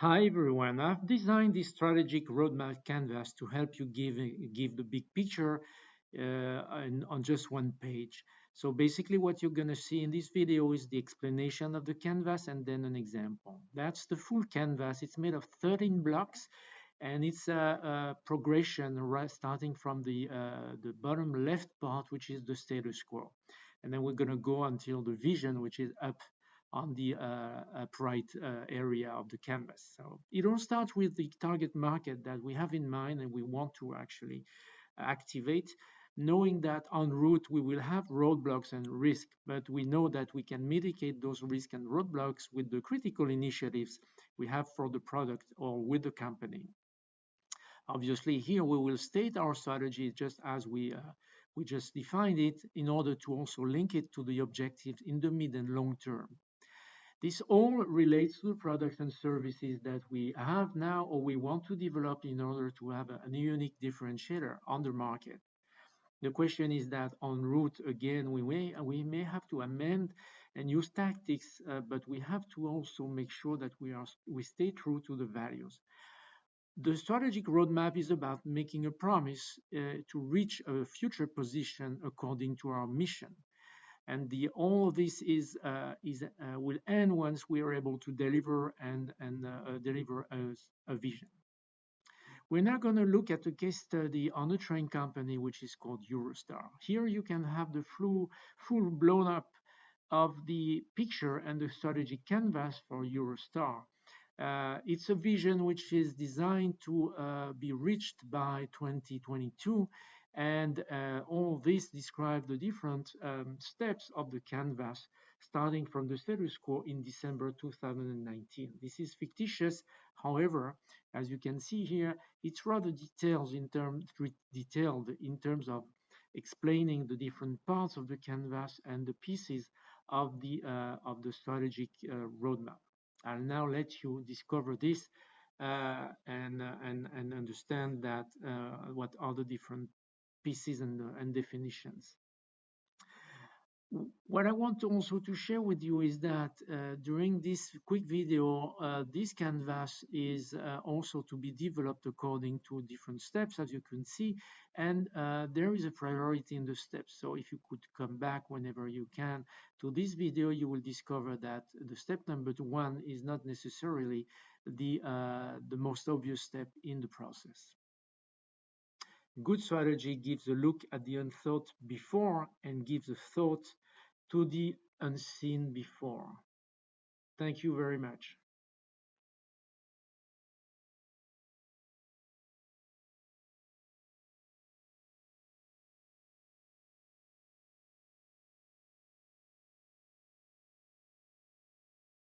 Hi everyone, I've designed this strategic roadmap canvas to help you give, give the big picture uh, on, just one page. So basically what you're going to see in this video is the explanation of the canvas and then an example. That's the full canvas. It's made of 13 blocks and it's a, a progression right starting from the, uh, the bottom left part, which is the status quo. And then we're going to go until the vision, which is up on the uh, upright uh, area of the canvas. So it all starts with the target market that we have in mind and we want to actually activate, knowing that en route we will have roadblocks and risk, but we know that we can mitigate those risks and roadblocks with the critical initiatives we have for the product or with the company. Obviously, here we will state our strategy just as we uh, we just defined it in order to also link it to the objectives in the mid and long term. This all relates to the products and services that we have now or we want to develop in order to have a, a unique differentiator on the market. The question is that en route, again, we may, we may have to amend and use tactics, uh, but we have to also make sure that we, are, we stay true to the values. The strategic roadmap is about making a promise uh, to reach a future position according to our mission and the all of this is uh, is uh, will end once we are able to deliver and and uh, uh deliver a, a, vision. We're now going to look at a case study on a train company which is called Eurostar. Here you can have the full full blown up of the picture and the strategic canvas for Eurostar. Uh, it's a vision which is designed to uh, be reached by 2022 and uh, all this describes the different um, steps of the canvas, starting from the status quo in December 2019. This is fictitious. However, as you can see here, it's rather detailed in, term, detailed in terms of explaining the different parts of the canvas and the pieces of the, uh, of the strategic uh, roadmap. I'll now let you discover this uh, and, uh, and, and understand that uh, what are the different pieces and, uh, and definitions. What I want to also to share with you is that uh, during this quick video, uh, this canvas is uh, also to be developed according to different steps, as you can see, and uh, there is a priority in the steps. So if you could come back whenever you can to this video, you will discover that the step number one is not necessarily the, uh, the most obvious step in the process. Good strategy gives a look at the unthought before and gives a thought to the unseen before. Thank you very much.